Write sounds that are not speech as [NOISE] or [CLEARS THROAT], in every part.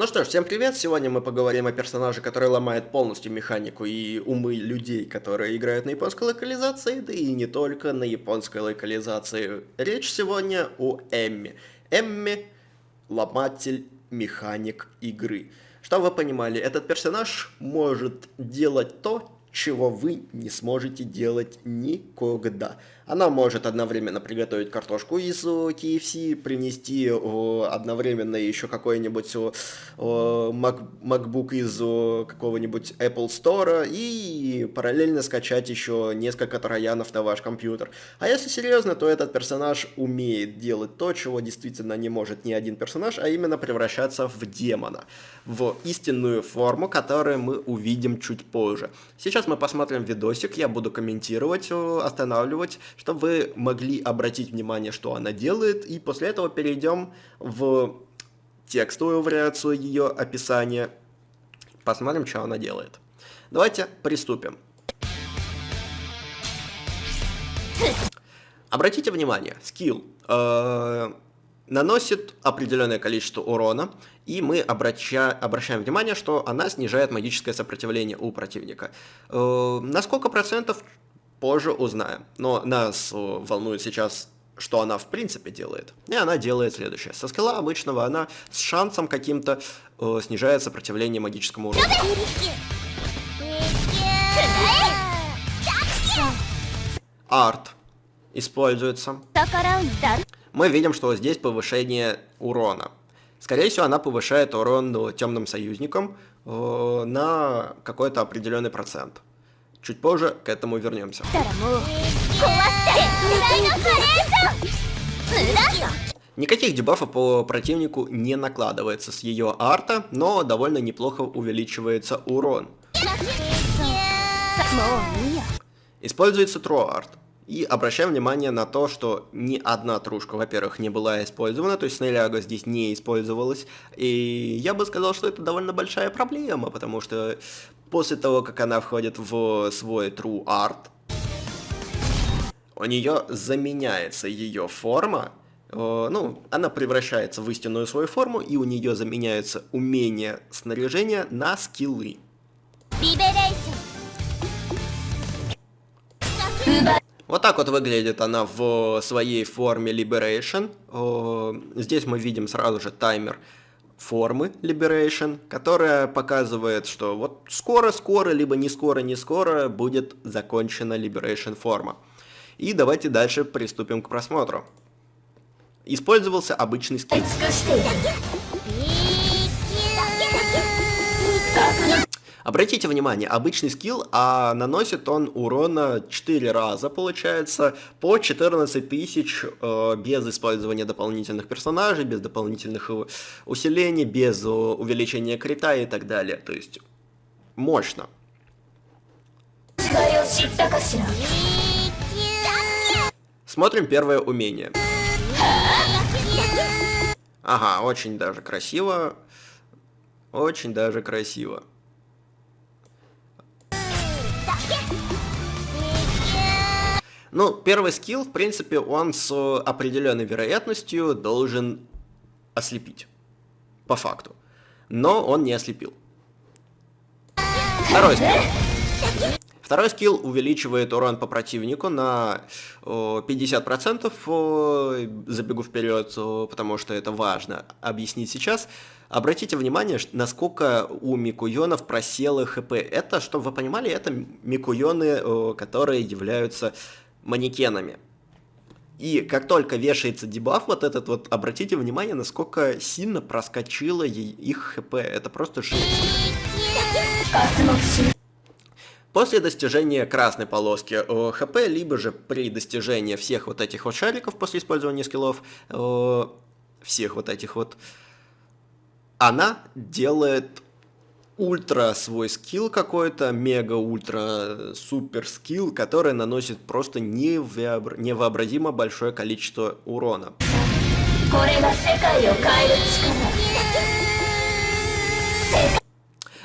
Ну что ж, всем привет! Сегодня мы поговорим о персонаже, который ломает полностью механику и умы людей, которые играют на японской локализации, да и не только на японской локализации. Речь сегодня о Эмми. Эмми – ломатель, механик игры. Чтобы вы понимали, этот персонаж может делать то, чего вы не сможете делать никогда. Она может одновременно приготовить картошку из KFC, принести одновременно еще какой-нибудь MacBook из какого-нибудь Apple Store и параллельно скачать еще несколько троянов на ваш компьютер. А если серьезно, то этот персонаж умеет делать то, чего действительно не может ни один персонаж, а именно превращаться в демона, в истинную форму, которую мы увидим чуть позже. Сейчас мы посмотрим видосик, я буду комментировать, останавливать, чтобы вы могли обратить внимание, что она делает, и после этого перейдем в текстовую вариацию ее описания, посмотрим, что она делает. Давайте приступим. Обратите внимание, скилл э, наносит определенное количество урона, и мы обраща, обращаем внимание, что она снижает магическое сопротивление у противника. Э, на сколько процентов позже узнаем. Но нас волнует сейчас что она в принципе делает. И она делает следующее. Со скилла обычного она с шансом каким-то э, снижает сопротивление магическому урону. Арт используется. Мы видим, что здесь повышение урона. Скорее всего, она повышает урон темным союзникам э, на какой-то определенный процент. Чуть позже к этому вернемся. Никаких дебафов по противнику не накладывается с ее арта, но довольно неплохо увеличивается урон. Используется троарт. И обращаем внимание на то, что ни одна трушка, во-первых, не была использована, то есть Снеляга здесь не использовалась. И я бы сказал, что это довольно большая проблема, потому что после того, как она входит в свой True Art, у нее заменяется ее форма, э, ну, она превращается в истинную свою форму, и у нее заменяются умения снаряжения на скиллы. Вот так вот выглядит она в своей форме Liberation. Здесь мы видим сразу же таймер формы Liberation, которая показывает, что вот скоро-скоро, либо не скоро-не скоро будет закончена Liberation форма. И давайте дальше приступим к просмотру. Использовался обычный скрипт. Обратите внимание, обычный скилл, а наносит он урона 4 раза, получается, по 14 тысяч э, без использования дополнительных персонажей, без дополнительных усилений, без увеличения крита и так далее. То есть, мощно. Смотрим первое умение. Ага, очень даже красиво. Очень даже красиво. Ну, первый скилл, в принципе, он с определенной вероятностью должен ослепить. По факту. Но он не ослепил. Второй скилл. Второй скилл увеличивает урон по противнику на 50%. Забегу вперед, потому что это важно объяснить сейчас. Обратите внимание, насколько у микуйонов просело хп. Это, чтобы вы понимали, это микуйоны, которые являются манекенами. И как только вешается дебаф вот этот вот, обратите внимание, насколько сильно проскочило их хп. Это просто жесть. После достижения красной полоски э, хп, либо же при достижении всех вот этих вот шариков после использования скиллов, э, всех вот этих вот, она делает ультра свой скилл какой-то, мега-ультра супер скилл, который наносит просто невообразимо большое количество урона.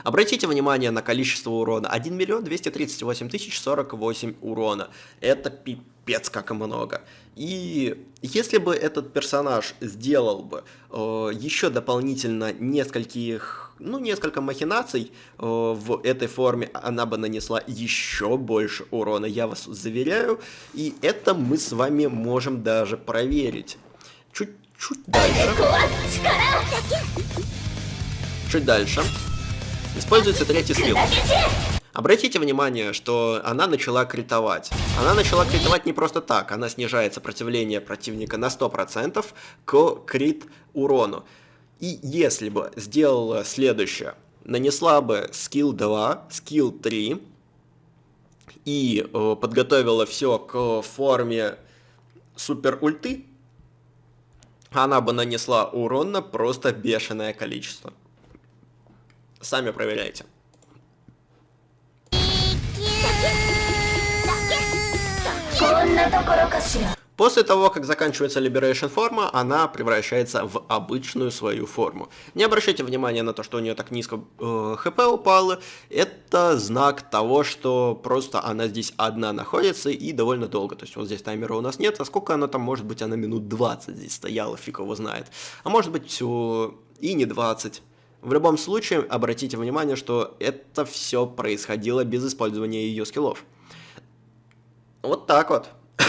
Обратите внимание на количество урона. 1 миллион 238 тысяч 48 урона. Это пипец как много. И если бы этот персонаж сделал бы э, еще дополнительно нескольких, ну, несколько махинаций э, в этой форме, она бы нанесла еще больше урона, я вас заверяю. И это мы с вами можем даже проверить. Чуть-чуть дальше. Чуть дальше. Используется третий скилл. Обратите внимание, что она начала критовать. Она начала критовать не просто так, она снижает сопротивление противника на 100% к крит урону. И если бы сделала следующее, нанесла бы скилл 2, скилл 3 и э, подготовила все к форме супер ульты, она бы нанесла урон на просто бешеное количество. Сами проверяйте. После того, как заканчивается Liberation форма, она превращается в обычную свою форму. Не обращайте внимания на то, что у нее так низко э, хп упало. Это знак того, что просто она здесь одна находится и довольно долго. То есть вот здесь таймера у нас нет, а сколько она там, может быть, она минут 20 здесь стояла, фиг его знает. А может быть, все и не 20. В любом случае, обратите внимание, что это все происходило без использования ее скиллов. Вот так вот. [COUGHS]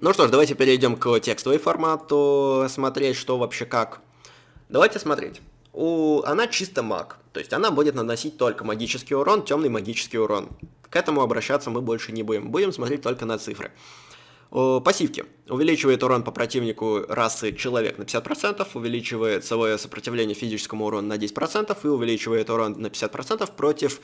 ну что ж, давайте перейдем к текстовой формату, смотреть, что вообще как. Давайте смотреть. У... Она чисто маг, то есть она будет наносить только магический урон, темный магический урон. К этому обращаться мы больше не будем, будем смотреть только на цифры. О, пассивки. Увеличивает урон по противнику расы человек на 50%, увеличивает свое сопротивление физическому урону на 10% и увеличивает урон на 50% против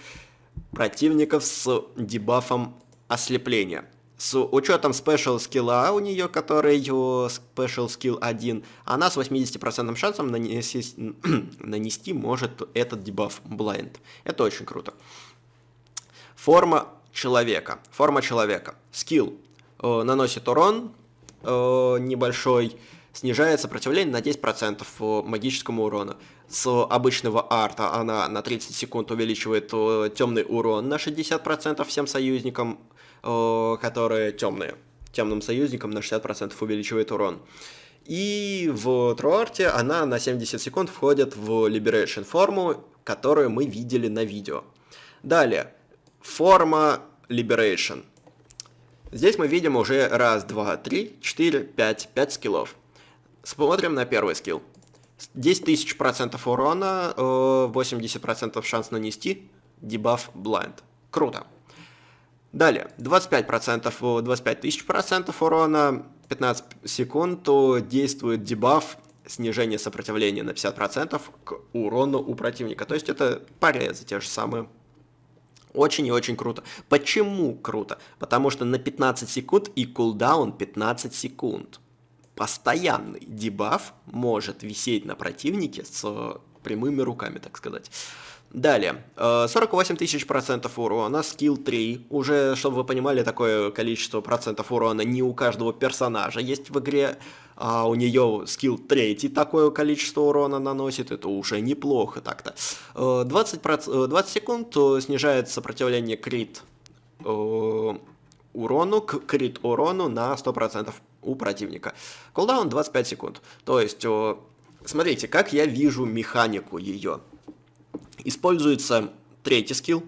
противников с дебафом ослепления. С учетом special skill а у нее, который special skill 1, она с 80% шансом нанести, [CLEARS THROAT] нанести может этот дебаф blind. Это очень круто. Форма человека. Форма человека. Скилл. Э, наносит урон э, небольшой, снижает сопротивление на 10% по магическому урону. С обычного арта она на 30 секунд увеличивает э, темный урон на 60% всем союзникам, э, которые темные. Темным союзникам на 60% увеличивает урон. И в Труарте она на 70 секунд входит в Liberation форму, которую мы видели на видео. Далее, форма Liberation. Здесь мы видим уже раз, два, три, четыре, пять, пять скиллов. Смотрим на первый скилл. 10 тысяч процентов урона, 80% э, шанс нанести, дебаф blind. Круто. Далее, 25%, 25 тысяч процентов урона, 15 секунд действует дебаф снижение сопротивления на 50% к урону у противника. То есть это порезы те же самые. Очень и очень круто. Почему круто? Потому что на 15 секунд и кулдаун 15 секунд постоянный дебаф может висеть на противнике с прямыми руками, так сказать. Далее, 48 э, тысяч процентов урона, скилл 3. Уже, чтобы вы понимали, такое количество процентов урона не у каждого персонажа есть в игре. А у нее скилл 3 такое количество урона наносит, это уже неплохо так-то. 20, э, 20 э, секунд снижает сопротивление крит урону к крит урону на 100% у противника. Кулдаун 25 секунд. То есть, смотрите, как я вижу механику ее. Используется третий скилл,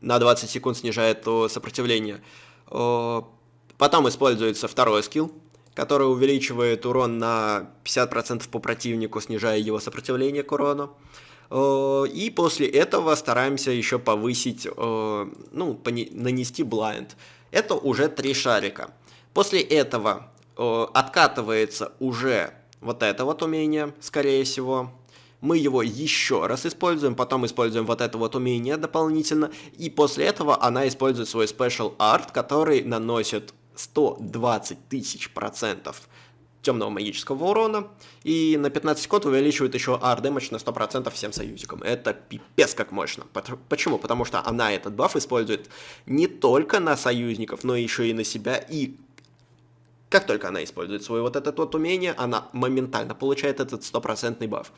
на 20 секунд снижает сопротивление. Потом используется второй скилл, который увеличивает урон на 50% по противнику, снижая его сопротивление к урону. И после этого стараемся еще повысить, ну, нанести блайнд. Это уже три шарика. После этого откатывается уже вот это вот умение, скорее всего. Мы его еще раз используем, потом используем вот это вот умение дополнительно. И после этого она использует свой Special Art, который наносит 120 тысяч процентов темного магического урона, и на 15 секунд увеличивает еще ар дэмэдж на 100% всем союзникам. Это пипец как мощно. Почему? Потому что она этот баф использует не только на союзников, но еще и на себя, и как только она использует свое вот это вот умение, она моментально получает этот стопроцентный баф.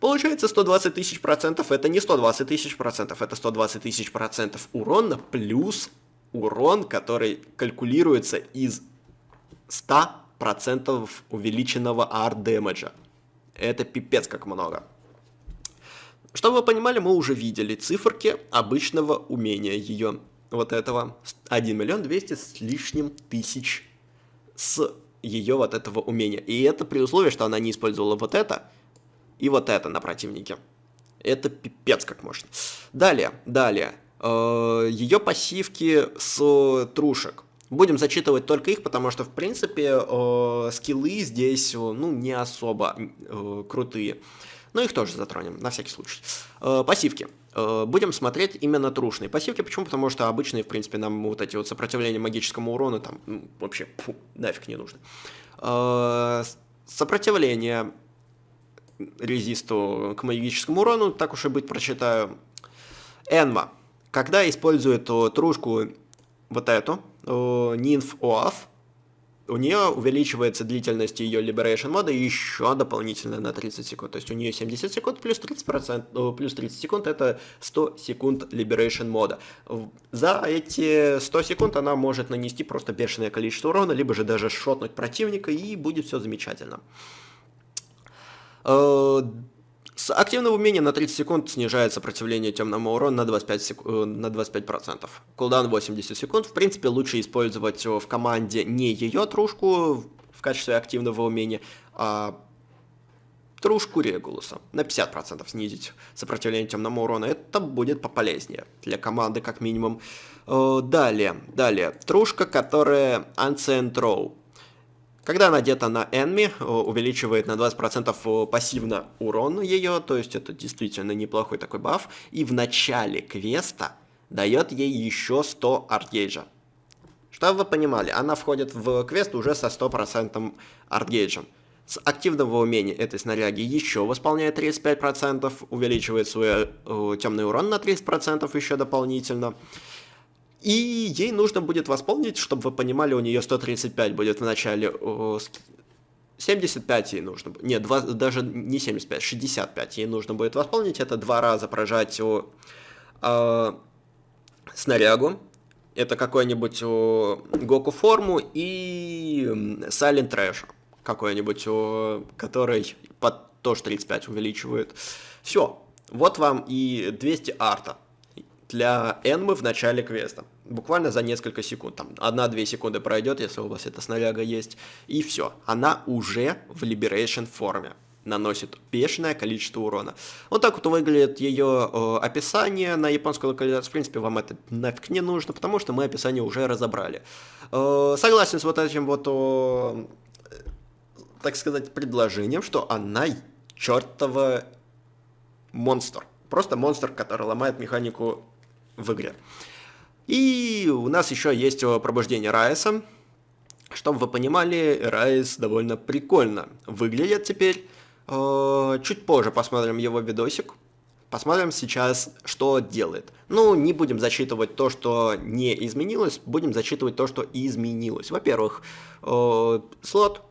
Получается 120 тысяч процентов, это не 120 тысяч процентов, это 120 тысяч процентов урона плюс урон, который калькулируется из 100% увеличенного ар-демеджа. Это пипец как много. Чтобы вы понимали, мы уже видели циферки обычного умения ее, вот этого, 1 миллион 200 с лишним тысяч с ее вот этого умения. И это при условии, что она не использовала вот это и вот это на противнике. Это пипец как мощно. Далее, далее. Э, ее пассивки с трушек. Будем зачитывать только их, потому что, в принципе, э, скиллы здесь, ну, не особо э, крутые. Но их тоже затронем, на всякий случай. Э, пассивки. Э, будем смотреть именно трушные пассивки. Почему? Потому что обычные, в принципе, нам вот эти вот сопротивления магическому урону там ну, вообще фу, нафиг не нужно. Э, сопротивление резисту к магическому урону, так уж и быть, прочитаю. Энма. Когда использует трушку вот эту, Nymph OAF, у нее увеличивается длительность ее Liberation мода еще дополнительно на 30 секунд. То есть у нее 70 секунд плюс 30%, плюс 30 секунд это 100 секунд Liberation мода. За эти 100 секунд она может нанести просто бешеное количество урона, либо же даже шотнуть противника, и будет все замечательно. Э, с активного умения на 30 секунд снижает сопротивление темному урону на 25%. Сек... Э, на 25%. Кулдаун 80 секунд. В принципе, лучше использовать в команде не ее трушку в качестве активного умения, а трушку Регулуса. На 50% снизить сопротивление темному урону. Это будет пополезнее для команды, как минимум. Э, далее, далее. Трушка, которая Ancient Row. Когда она одета на Enemy, э, увеличивает на 20% э, пассивно урон ее, то есть это действительно неплохой такой баф, и в начале квеста дает ей еще 100 артгейджа. Чтобы вы понимали, она входит в квест уже со 100% артгейджем. С активного умения этой снаряги еще восполняет 35%, увеличивает свой э, темный урон на 30% еще дополнительно. И ей нужно будет восполнить, чтобы вы понимали, у нее 135 будет в начале, 75 ей нужно, нет, 2, даже не 75, 65 ей нужно будет восполнить, это два раза прожать о, э, снарягу, это какой-нибудь Гоку форму и Silent Trash какой-нибудь, который под тоже 35 увеличивает. Все, вот вам и 200 арта для Энмы в начале квеста. Буквально за несколько секунд, там 1-2 секунды пройдет, если у вас эта снаряга есть, и все. Она уже в Liberation форме наносит бешеное количество урона. Вот так вот выглядит ее э, описание на японской локализации. В принципе, вам это нафиг не нужно, потому что мы описание уже разобрали. Э, согласен с вот этим вот, э, так сказать, предложением, что она чертова монстр. Просто монстр, который ломает механику в игре. И у нас еще есть пробуждение Райса. Чтобы вы понимали, Райс довольно прикольно выглядит теперь. Э, чуть позже посмотрим его видосик. Посмотрим сейчас, что делает. Ну, не будем зачитывать то, что не изменилось, будем зачитывать то, что изменилось. Во-первых, э, слот,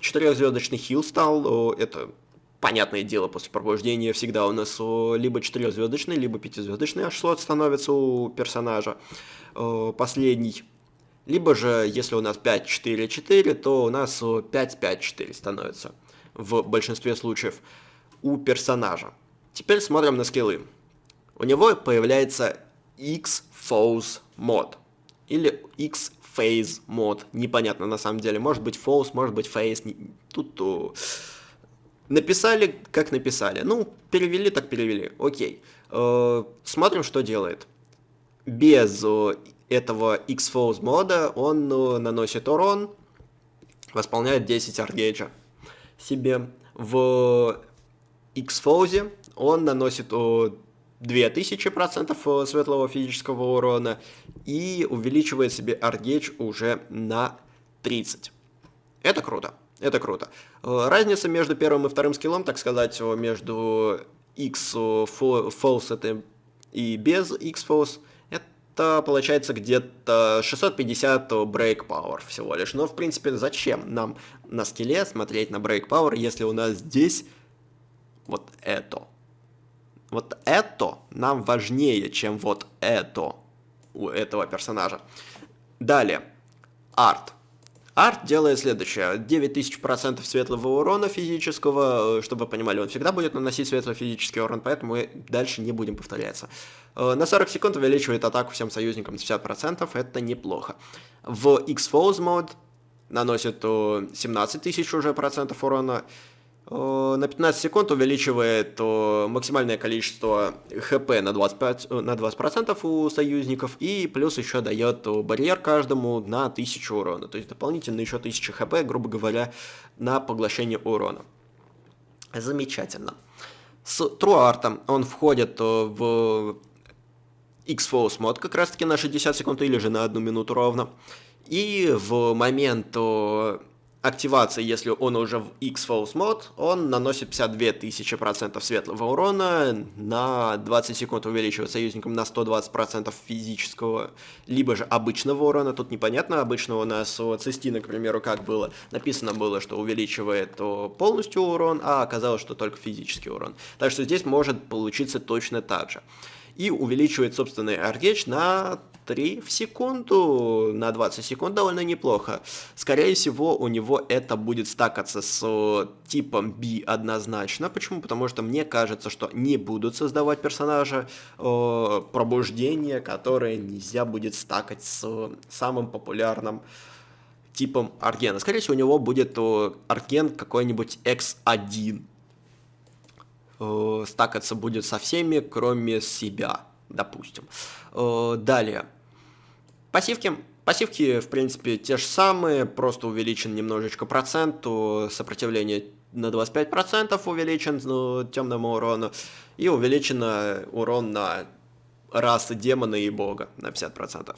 четырехзвездочный хил стал, э, это понятное дело, после пробуждения всегда у нас либо четырехзвездочный, либо пятизвездочный аж слот становится у персонажа последний. Либо же, если у нас 5-4-4, то у нас 5-5-4 становится в большинстве случаев у персонажа. Теперь смотрим на скиллы. У него появляется X-Foes мод. Или X-Phase мод. Непонятно на самом деле. Может быть Foes, может быть Phase. Тут Написали, как написали. Ну, перевели, так перевели. Окей. Э, смотрим, что делает. Без э, этого X-Foes мода он э, наносит урон, восполняет 10 аргейджа себе. В X-Foes он наносит 2000% светлого физического урона и увеличивает себе аргейдж уже на 30. Это круто. Это круто. Э, разница между первым и вторым скиллом, так сказать, между X false и без X false, это получается где-то 650 break power всего лишь. Но, в принципе, зачем нам на скилле смотреть на break power, если у нас здесь Вот это. Вот это нам важнее, чем вот это у этого персонажа. Далее. Арт. Арт делает следующее. 9000% светлого урона физического, э, чтобы вы понимали, он всегда будет наносить светлый физический урон, поэтому мы дальше не будем повторяться. Э, на 40 секунд увеличивает атаку всем союзникам с 50%, это неплохо. В X-Foes мод наносит 17 тысяч уже процентов урона, Э, на 15 секунд увеличивает э, максимальное количество хп на 25, э, на 20% у союзников, и плюс еще дает барьер каждому на 1000 урона, то есть дополнительно еще 1000 хп, грубо говоря, на поглощение урона. Замечательно. С Труартом он входит в X-Force мод как раз таки на 60 секунд или же на 1 минуту ровно. И в момент активации, если он уже в X-Force мод, он наносит 52 тысячи процентов светлого урона, на 20 секунд увеличивает союзникам на 120 процентов физического, либо же обычного урона, тут непонятно, обычного у нас у Цистина, к примеру, как было, написано было, что увеличивает полностью урон, а оказалось, что только физический урон. Так что здесь может получиться точно так же. И увеличивает собственный аргеч на 3 в секунду, на 20 секунд довольно неплохо. Скорее всего, у него это будет стакаться с э, типом B однозначно. Почему? Потому что мне кажется, что не будут создавать персонажа э, пробуждения, которое нельзя будет стакать с самым популярным типом Аргена. Скорее всего, у него будет э, Арген какой-нибудь X1. Э, стакаться будет со всеми, кроме себя допустим. Э, далее. Пассивки. Пассивки, в принципе, те же самые, просто увеличен немножечко процент, сопротивление на 25% увеличен ну, темному урону, и увеличен урон на расы демона и бога на 50%.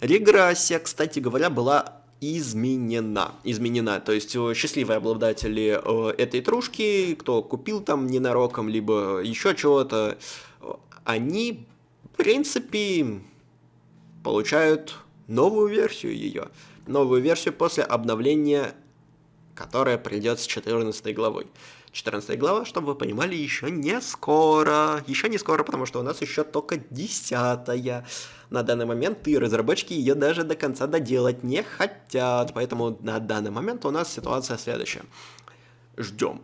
Регрессия, кстати говоря, была изменена. Изменена. То есть э, счастливые обладатели э, этой трушки, кто купил там ненароком, либо еще чего-то, они в принципе, получают новую версию ее. Новую версию после обновления, которая придет с 14 главой. 14 глава, чтобы вы понимали, еще не скоро. Еще не скоро, потому что у нас еще только 10 -я. На данный момент и разработчики ее даже до конца доделать не хотят. Поэтому на данный момент у нас ситуация следующая. Ждем.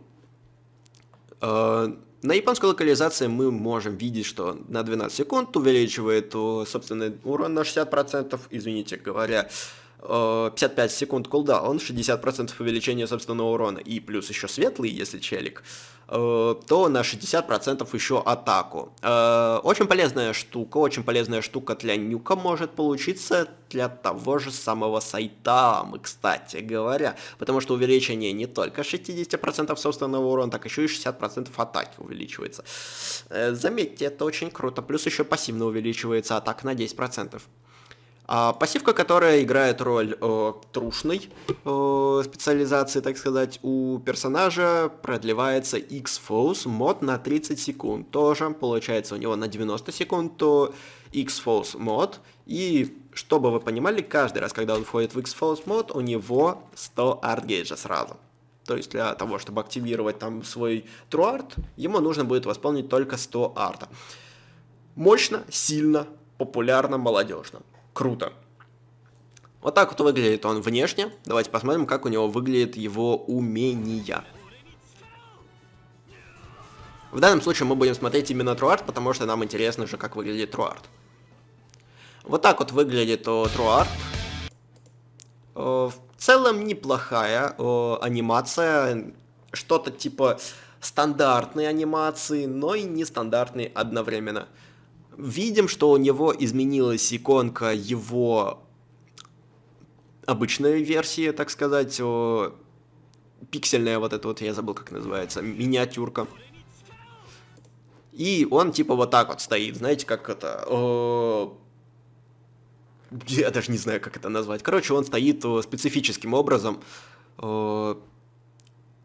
Э, на японской локализации мы можем видеть, что на 12 секунд увеличивает собственный урон на 60%, извините говоря, 55 э, секунд кулдаун, 60% увеличения собственного урона и плюс еще светлый, если челик, э, то на 60% еще атаку. Э, очень полезная штука, очень полезная штука для нюка может получиться для того же самого Сайтамы, кстати говоря, потому что увеличение не только 60% собственного урона, так еще и 60% атаки увеличивается. Заметьте, это очень круто, плюс еще пассивно увеличивается атака на 10%. А пассивка, которая играет роль э, трушной э, специализации, так сказать, у персонажа продлевается X-Force мод на 30 секунд. Тоже получается у него на 90 секунд то X-Force мод. И чтобы вы понимали, каждый раз, когда он входит в X-Force мод, у него 100 артгейджа сразу. То есть для того, чтобы активировать там свой True Art, ему нужно будет восполнить только 100 арта. Мощно, сильно, популярно, молодежно круто. Вот так вот выглядит он внешне. Давайте посмотрим, как у него выглядит его умения. В данном случае мы будем смотреть именно Труарт, потому что нам интересно же, как выглядит Труарт. Вот так вот выглядит Труарт. В целом неплохая анимация. Что-то типа стандартной анимации, но и нестандартной одновременно видим, что у него изменилась иконка его обычной версии, так сказать, пиксельная вот эта вот, я забыл, как называется, миниатюрка. И он типа вот так вот стоит, знаете, как это... О, я даже не знаю, как это назвать. Короче, он стоит специфическим образом. О,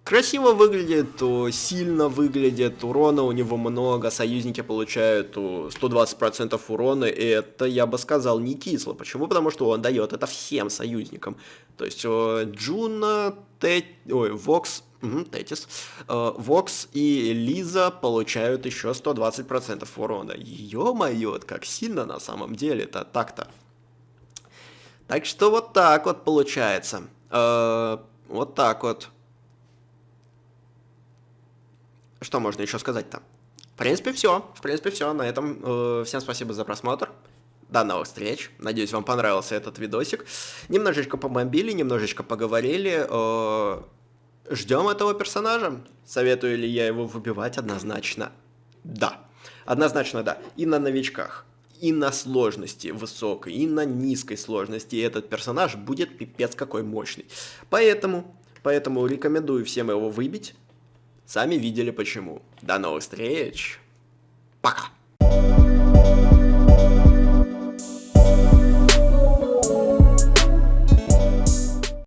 красиво выглядит, сильно выглядит, урона у него много, союзники получают 120% урона, и это, я бы сказал, не кисло. Почему? Потому что он дает это всем союзникам. То есть Джуна, Тет... Ой, Вокс, угу, Тетис, Вокс и Лиза получают еще 120% урона. Ё-моё, как сильно на самом деле это так-то. Так что вот так вот получается. Вот так вот. Что можно еще сказать-то? В принципе, все. В принципе, все. На этом э, всем спасибо за просмотр. До новых встреч. Надеюсь, вам понравился этот видосик. Немножечко помобили, немножечко поговорили. Э, ждем этого персонажа. Советую ли я его выбивать? Однозначно. Да. Однозначно да. И на новичках. И на сложности высокой, и на низкой сложности этот персонаж будет пипец какой мощный. Поэтому, поэтому рекомендую всем его выбить. Сами видели почему. До новых встреч. Пока.